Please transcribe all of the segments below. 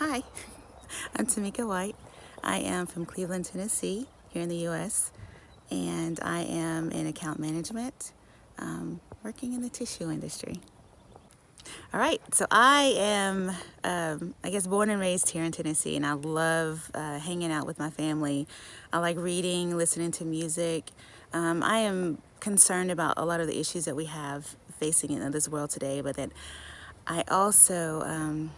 Hi, I'm Tamika White. I am from Cleveland, Tennessee, here in the U.S., and I am in account management, um, working in the tissue industry. All right, so I am, um, I guess, born and raised here in Tennessee, and I love uh, hanging out with my family. I like reading, listening to music. Um, I am concerned about a lot of the issues that we have facing in this world today, but that I also, um,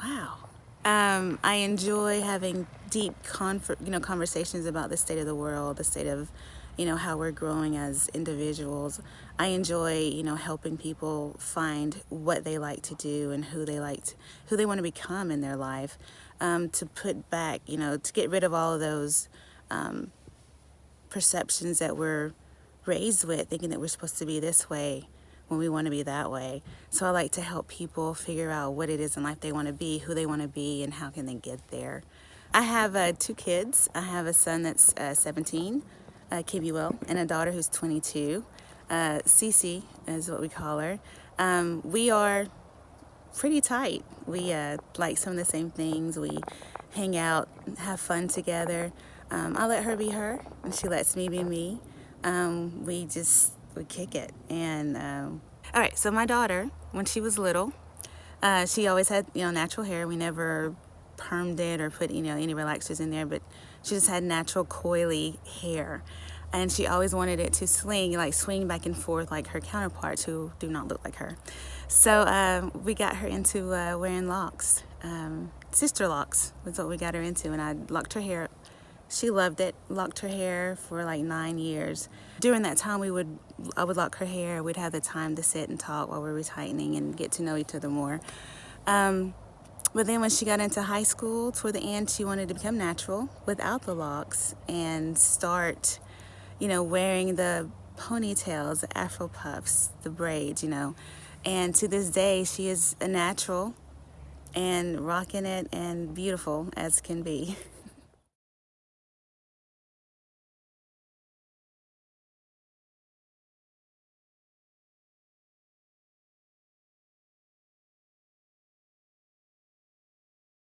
wow, um, I enjoy having deep, you know, conversations about the state of the world, the state of, you know, how we're growing as individuals. I enjoy, you know, helping people find what they like to do and who they like, to, who they want to become in their life. Um, to put back, you know, to get rid of all of those um, perceptions that we're raised with, thinking that we're supposed to be this way when we want to be that way. So I like to help people figure out what it is in life they want to be, who they want to be, and how can they get there. I have uh, two kids. I have a son that's uh, 17, uh, Kibuel, and a daughter who's 22. Uh, Cece is what we call her. Um, we are pretty tight. We uh, like some of the same things. We hang out, have fun together. Um, I let her be her, and she lets me be me. Um, we just would kick it. And um, all right, so my daughter, when she was little, uh, she always had you know natural hair. We never permed it or put you know any relaxers in there, but she just had natural coily hair. And she always wanted it to swing, like swing back and forth like her counterparts who do not look like her. So uh, we got her into uh, wearing locks. Um, sister locks was what we got her into and I locked her hair she loved it, locked her hair for like nine years. During that time, we would, I would lock her hair. We'd have the time to sit and talk while we were tightening and get to know each other more. Um, but then when she got into high school, toward the end, she wanted to become natural without the locks and start, you know, wearing the ponytails, the afro puffs, the braids, you know. And to this day, she is a natural and rocking it and beautiful as can be.